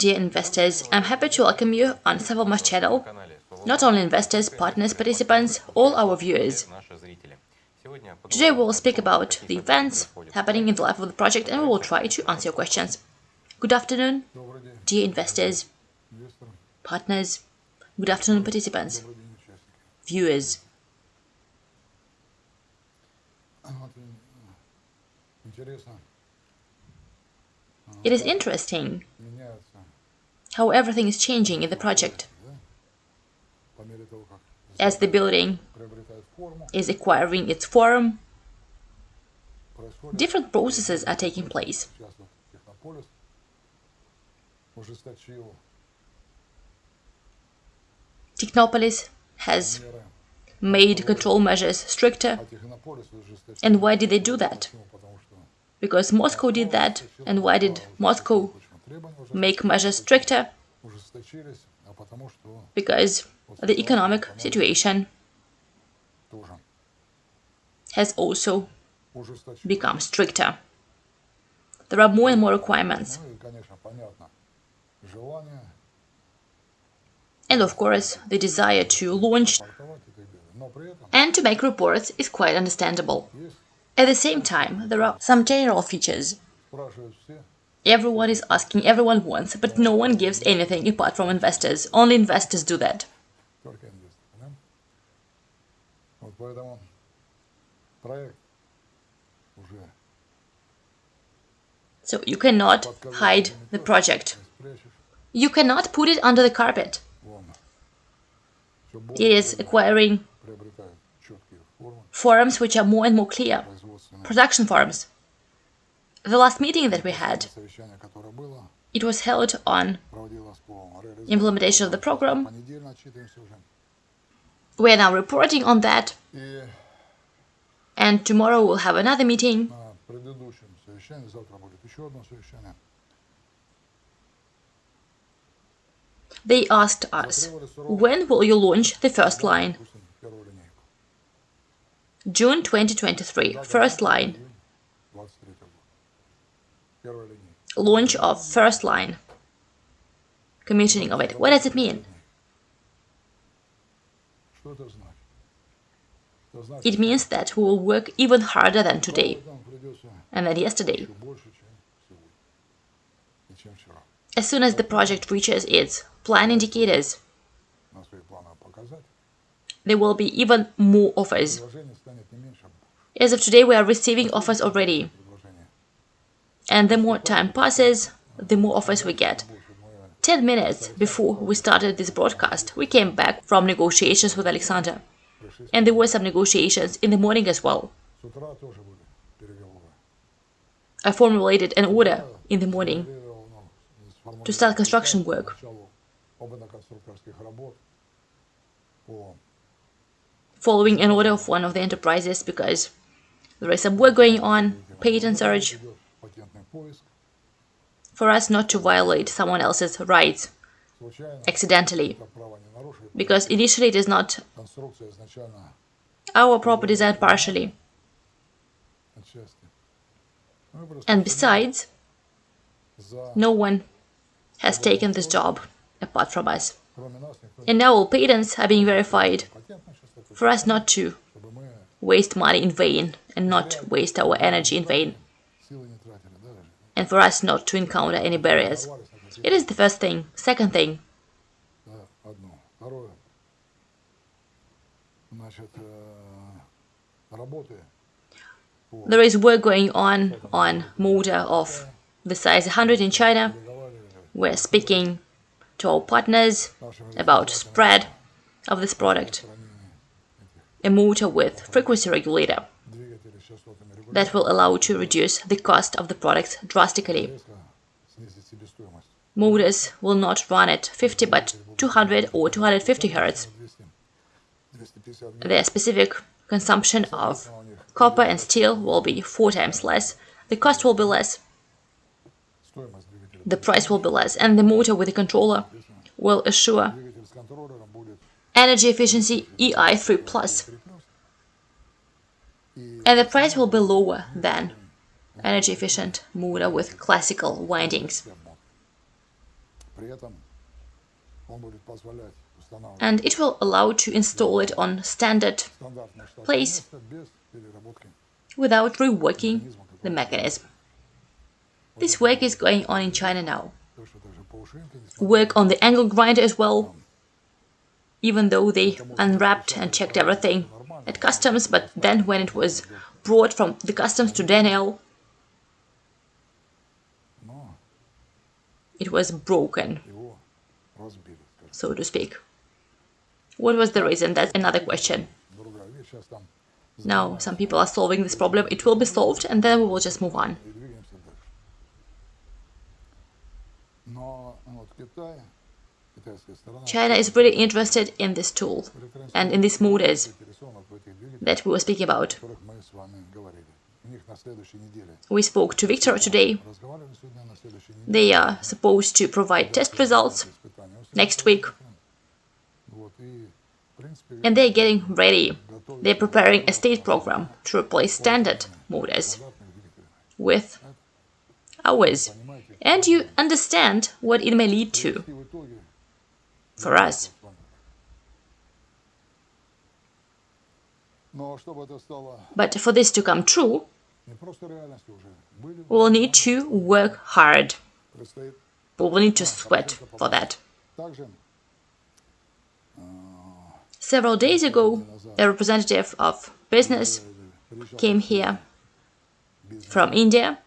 Dear investors. I'm happy to welcome you on Sovelmash channel. Not only investors, partners, participants, all our viewers. Today we will speak about the events happening in the life of the project and we will try to answer your questions. Good afternoon, dear investors, partners, good afternoon, participants, viewers. It is interesting how everything is changing in the project. As the building is acquiring its form, different processes are taking place. Technopolis has made control measures stricter. And why did they do that? Because Moscow did that. And why did Moscow make measures stricter? Because the economic situation has also become stricter. There are more and more requirements. And of course, the desire to launch and to make reports is quite understandable. At the same time, there are some general features. Everyone is asking, everyone wants, but no one gives anything apart from investors. Only investors do that. So you cannot hide the project. You cannot put it under the carpet. It is acquiring forms which are more and more clear, production forms. The last meeting that we had, it was held on implementation of the program. We are now reporting on that, and tomorrow we'll have another meeting. They asked us, when will you launch the first line? June 2023, first line. Launch of first line. Commissioning of it. What does it mean? It means that we will work even harder than today and than yesterday. As soon as the project reaches its plan indicators, there will be even more offers. As of today, we are receiving offers already. And the more time passes, the more offers we get. 10 minutes before we started this broadcast, we came back from negotiations with Alexander. And there were some negotiations in the morning as well. I formulated an order in the morning to start construction work. Following an order of one of the enterprises because there is some work going on, patent search, for us not to violate someone else's rights accidentally, because initially it is not our proper design partially. And besides, no one has taken this job apart from us. And now all patents are being verified for us not to waste money in vain and not waste our energy in vain. And for us not to encounter any barriers. It is the first thing. Second thing. There is work going on on motor of the size 100 in China. We're speaking to our partners about spread of this product. A motor with frequency regulator that will allow to reduce the cost of the products drastically. Motors will not run at 50 but 200 or 250 Hz. Their specific consumption of copper and steel will be four times less, the cost will be less, the price will be less, and the motor with the controller will assure energy efficiency EI3+. And the price will be lower than energy efficient motor with classical windings. and it will allow to install it on standard place without reworking the mechanism. This work is going on in China now. Work on the angle grinder as well, even though they unwrapped and checked everything at customs, but then when it was brought from the customs to Daniel, it was broken, so to speak. What was the reason? That's another question. Now, some people are solving this problem. It will be solved, and then we will just move on. China is really interested in this tool and in these motors that we were speaking about. We spoke to Victor today. They are supposed to provide test results next week. And they're getting ready. They're preparing a state program to replace standard motors with ours. And you understand what it may lead to for us. But for this to come true, we will need to work hard. We will need to sweat for that. Several days ago, a representative of business came here from India.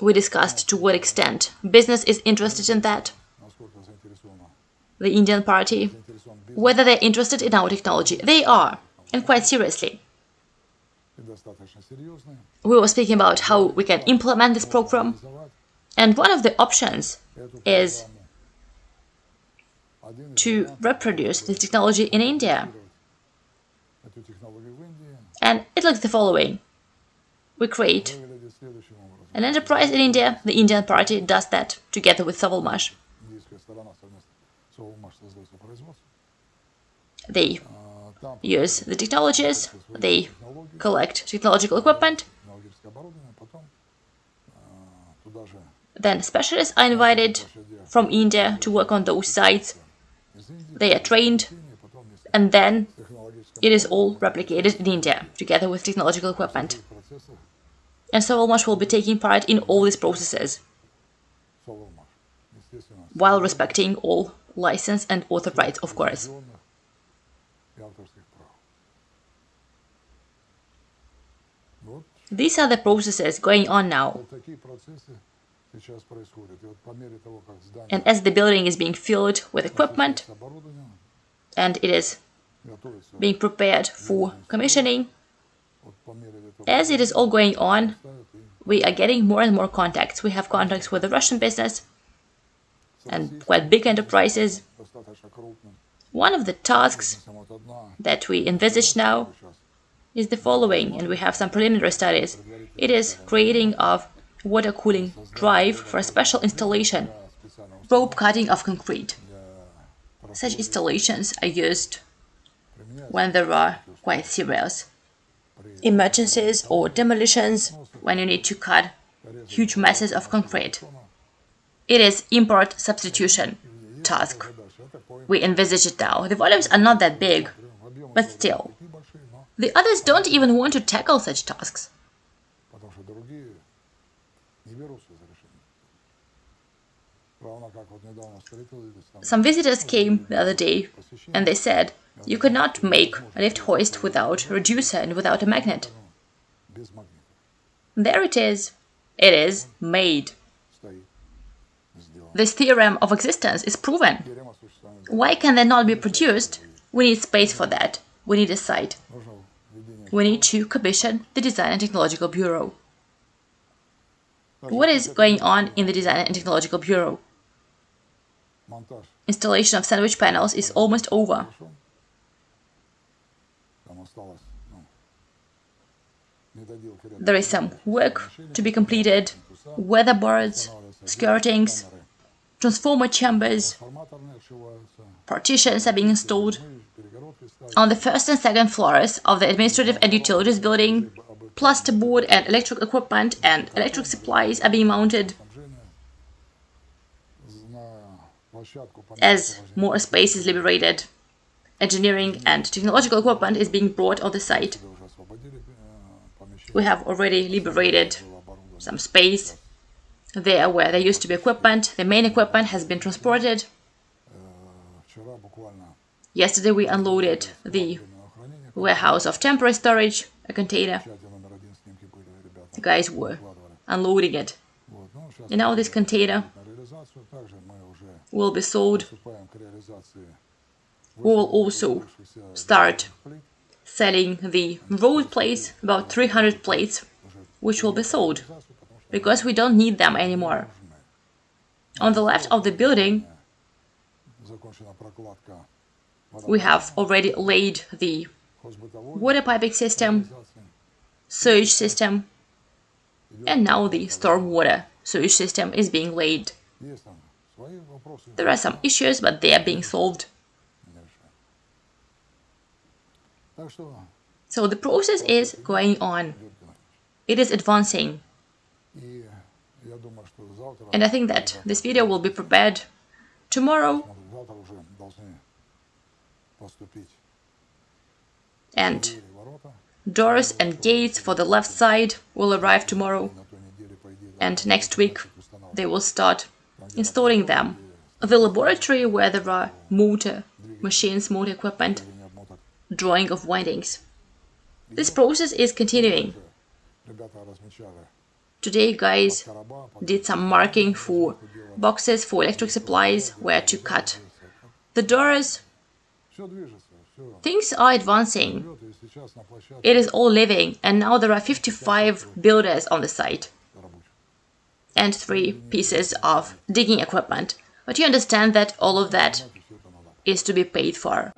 We discussed to what extent business is interested in that, the Indian party, whether they're interested in our technology. They are, and quite seriously. We were speaking about how we can implement this program, and one of the options is to reproduce this technology in India. And it looks the following. We create an enterprise in India, the Indian party does that together with Sovelmash. They use the technologies, they collect technological equipment, Then specialists are invited from India to work on those sites. They are trained, and then it is all replicated in India, together with technological equipment. And Sovelmash will be taking part in all these processes, while respecting all license and author rights, of course. These are the processes going on now. And as the building is being filled with equipment and it is being prepared for commissioning, as it is all going on, we are getting more and more contacts. We have contacts with the Russian business and quite big enterprises. One of the tasks that we envisage now is the following, and we have some preliminary studies. It is creating of water cooling drive for a special installation, rope cutting of concrete. Such installations are used when there are quite serious emergencies or demolitions, when you need to cut huge masses of concrete. It is import substitution task. We envisage it now. The volumes are not that big, but still. The others don't even want to tackle such tasks. Some visitors came the other day and they said, you could not make a lift hoist without reducer and without a magnet. There it is. It is made. This theorem of existence is proven. Why can they not be produced? We need space for that. We need a site. We need to commission the Design and Technological Bureau. What is going on in the Design and Technological Bureau? Installation of sandwich panels is almost over. There is some work to be completed, weatherboards, skirtings, transformer chambers, partitions are being installed. On the first and second floors of the administrative and utilities building, plasterboard and electric equipment and electric supplies are being mounted as more space is liberated. Engineering and technological equipment is being brought on the site. We have already liberated some space there where there used to be equipment. The main equipment has been transported. Yesterday we unloaded the warehouse of temporary storage, a container. The guys were unloading it. And now this container will be sold. We will also start selling the rolled plates, about 300 plates, which will be sold, because we don't need them anymore. On the left of the building, we have already laid the water piping system, sewage system, and now the stormwater sewage system is being laid. There are some issues, but they are being solved. So the process is going on. It is advancing. And I think that this video will be prepared tomorrow. And doors and gates for the left side will arrive tomorrow. And next week they will start installing them. The laboratory where there are motor machines, motor equipment, drawing of windings. This process is continuing. Today guys did some marking for boxes for electric supplies where to cut the doors. Things are advancing. It is all living and now there are 55 builders on the site and three pieces of digging equipment. But you understand that all of that is to be paid for.